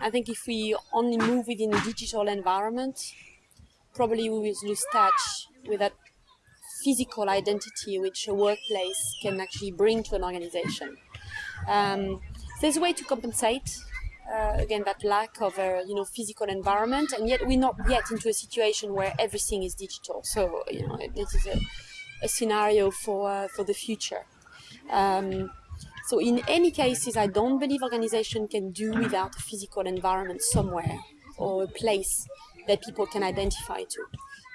I think if we only move within a digital environment, probably we will lose touch with that physical identity which a workplace can actually bring to an organization. Um, there's a way to compensate uh, again that lack of a you know physical environment, and yet we're not yet into a situation where everything is digital. So you know this is a, a scenario for uh, for the future. Um, so in any cases, I don't believe organization can do without a physical environment somewhere or a place that people can identify to.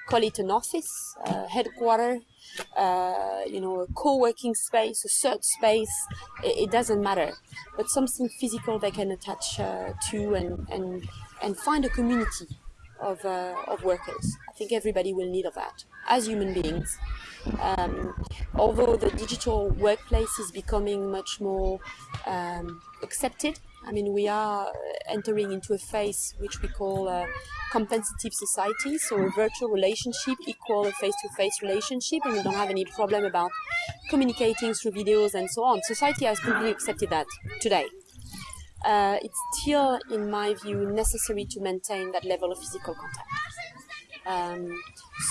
Call it an office, a headquarter, uh, you know, a co-working space, a search space, it, it, doesn't matter. But something physical they can attach uh, to and, and, and find a community of, uh, of workers. I think everybody will need of that as human beings. Um, although the digital workplace is becoming much more um, accepted I mean, we are entering into a phase which we call a compensative society, so a virtual relationship equal a face-to-face -face relationship, and we don't have any problem about communicating through videos and so on. Society has completely accepted that today. Uh, it's still, in my view, necessary to maintain that level of physical contact. Um,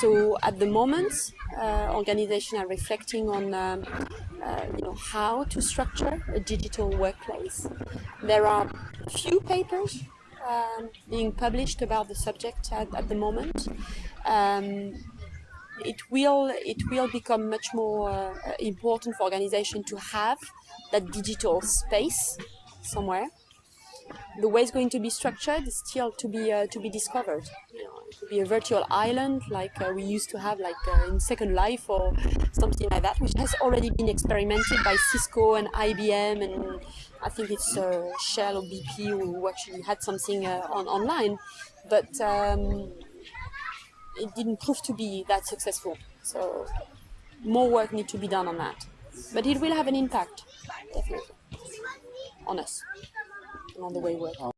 so at the moment, uh, organizations are reflecting on um, uh, you know, how to structure a digital workplace. There are few papers um, being published about the subject at, at the moment. Um, it will it will become much more uh, important for organizations to have that digital space somewhere the way it's going to be structured is still to be uh, to be discovered. You know, it be a virtual island like uh, we used to have like uh, in Second Life or something like that, which has already been experimented by Cisco and IBM and I think it's uh, Shell or BP who actually had something uh, on online, but um, it didn't prove to be that successful. So more work needs to be done on that, but it will have an impact definitely on us on the way we work.